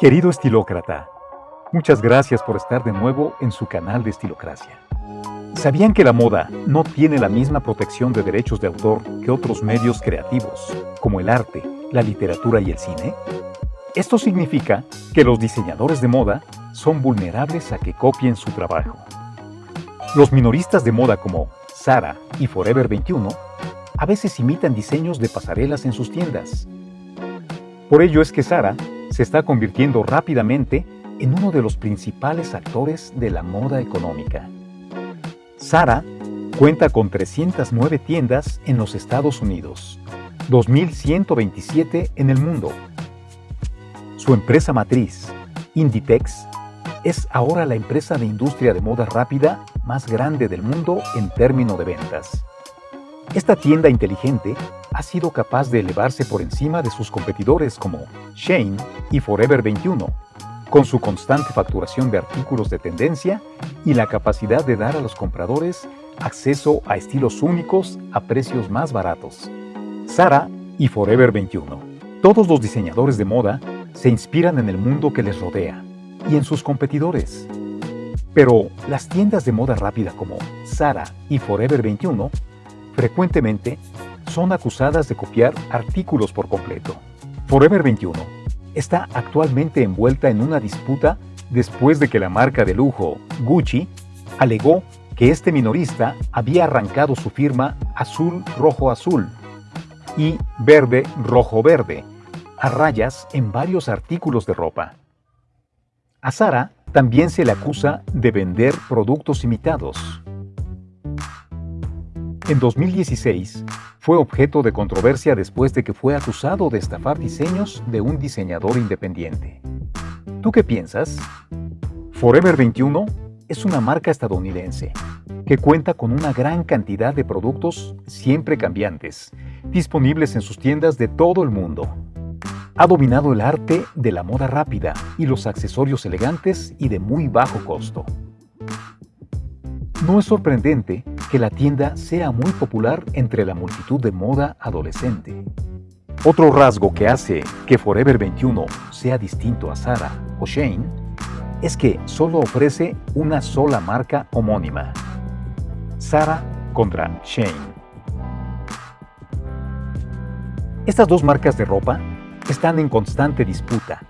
Querido estilócrata, muchas gracias por estar de nuevo en su canal de Estilocracia. ¿Sabían que la moda no tiene la misma protección de derechos de autor que otros medios creativos, como el arte, la literatura y el cine? Esto significa que los diseñadores de moda son vulnerables a que copien su trabajo. Los minoristas de moda como Zara y Forever 21 a veces imitan diseños de pasarelas en sus tiendas. Por ello es que Zara se está convirtiendo rápidamente en uno de los principales actores de la moda económica. Zara cuenta con 309 tiendas en los Estados Unidos, 2.127 en el mundo. Su empresa matriz, Inditex, es ahora la empresa de industria de moda rápida más grande del mundo en términos de ventas. Esta tienda inteligente ha sido capaz de elevarse por encima de sus competidores como Shane y Forever 21, con su constante facturación de artículos de tendencia y la capacidad de dar a los compradores acceso a estilos únicos a precios más baratos. Zara y Forever 21. Todos los diseñadores de moda se inspiran en el mundo que les rodea y en sus competidores. Pero las tiendas de moda rápida como Zara y Forever 21 frecuentemente son acusadas de copiar artículos por completo. Forever 21 está actualmente envuelta en una disputa después de que la marca de lujo Gucci alegó que este minorista había arrancado su firma azul-rojo-azul y verde-rojo-verde a rayas en varios artículos de ropa. A Sara también se le acusa de vender productos imitados. En 2016, fue objeto de controversia después de que fue acusado de estafar diseños de un diseñador independiente. ¿Tú qué piensas? Forever 21 es una marca estadounidense que cuenta con una gran cantidad de productos siempre cambiantes, disponibles en sus tiendas de todo el mundo. Ha dominado el arte de la moda rápida y los accesorios elegantes y de muy bajo costo. No es sorprendente que la tienda sea muy popular entre la multitud de moda adolescente. Otro rasgo que hace que Forever 21 sea distinto a Zara o Shane es que solo ofrece una sola marca homónima. Zara contra Shane. Estas dos marcas de ropa están en constante disputa,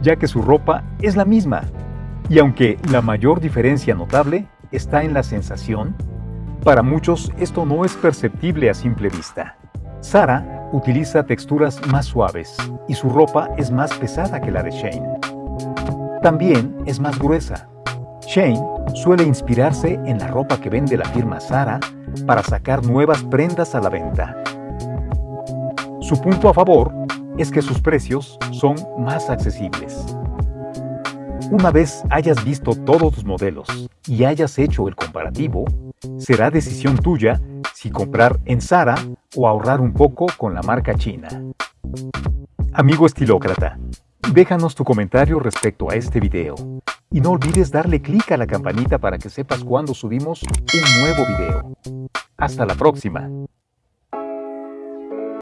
ya que su ropa es la misma, y aunque la mayor diferencia notable está en la sensación para muchos esto no es perceptible a simple vista. Sara utiliza texturas más suaves y su ropa es más pesada que la de Shane. También es más gruesa. Shane suele inspirarse en la ropa que vende la firma Sara para sacar nuevas prendas a la venta. Su punto a favor es que sus precios son más accesibles. Una vez hayas visto todos los modelos y hayas hecho el comparativo, Será decisión tuya si comprar en Zara o ahorrar un poco con la marca china. Amigo estilócrata, déjanos tu comentario respecto a este video. Y no olvides darle clic a la campanita para que sepas cuando subimos un nuevo video. Hasta la próxima.